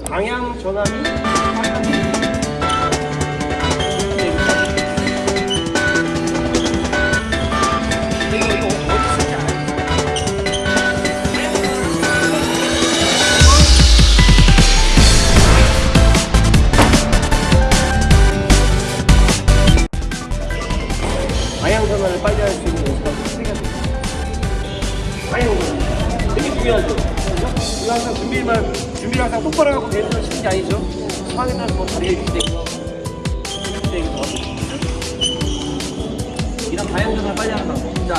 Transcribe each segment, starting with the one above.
방향 전환이 빨리 할 수 있는 연습하고 세개가 돼요. 방향 되게 중요하죠. 이거 항상 준비만 준비를 항상 똑바로 하고 배우는 쉬는 게 아니죠. 따라서 뭐 다리가 이렇게 되고 이렇게 되기도 하고. 이런 전환을 빨리 하는 방법. 자.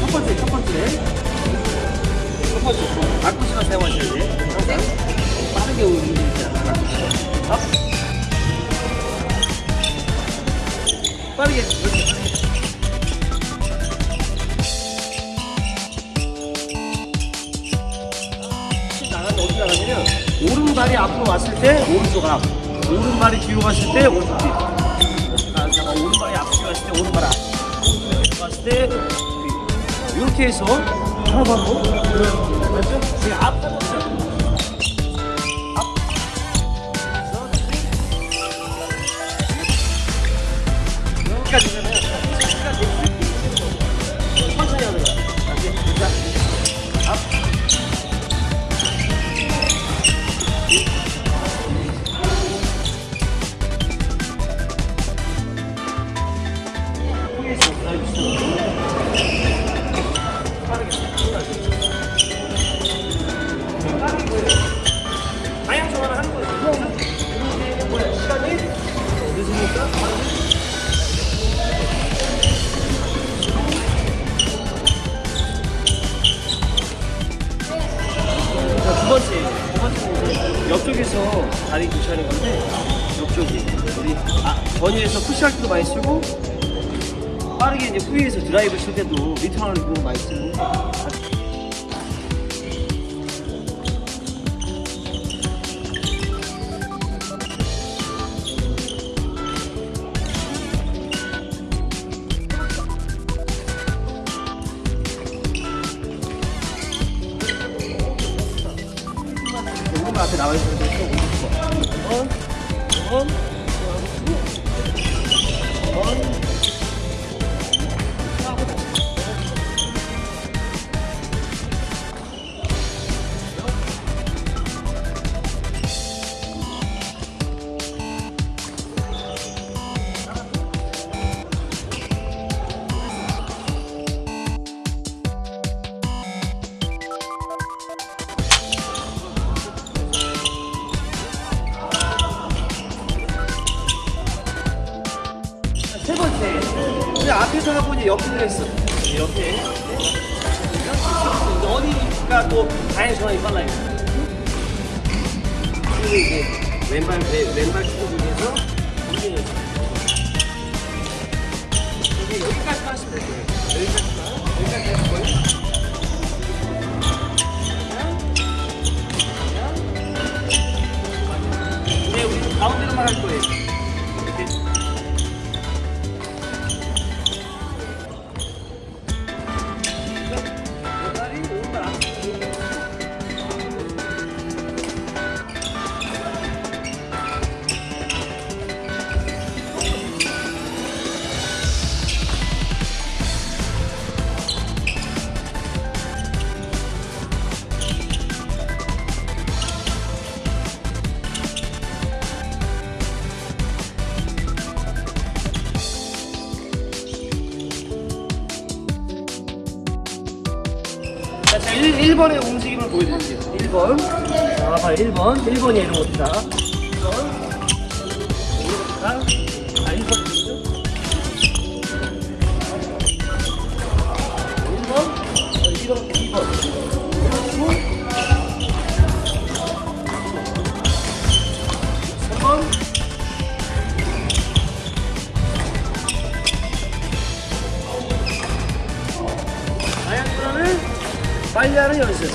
첫 번째, 첫 번째. 앞구시만 사용하셔야 돼. 항상. 빠르게 움직이지 않아. 앞. 빠르게. 나가냐면 오른발이 앞으로 왔을 때 오른쪽 앞 오른발이 뒤로 갔을 때 오른쪽 뒤 아, 오른발이 앞으로 갔을 때 오른발 앞 오른발이 갔을 때 뒤. 이렇게 해서 하나 반 두 번째 옆쪽에서 다리 교체하는 건데 옆쪽이 우리 아, 전위에서 푸시할 때도 많이 쓰고 빠르게 이제 후위에서 드라이브 칠 때도 리턴을 너무 많이 쓰는 데 오른발 앞에 나와 있는 데서 오른쪽 원, 원, 원, 앞에서 이제 옆으로 했어. 이렇게. 어디가 또 다행 전환이 빨라요. 그리고 이제 왼발 왼, 왼발 축구 중에서 움직여서 여기 여기까지 하시면 될 거예요. 자, 제가 1, 번의 움직임을 보여드릴게요. 1번. 자, 봐요. 1번. 1번이 이런 겁니다. 1번. 자, 아, 1번. 1번. 1번. 2번. 그리고 3번. 다양 倍でやるようにする。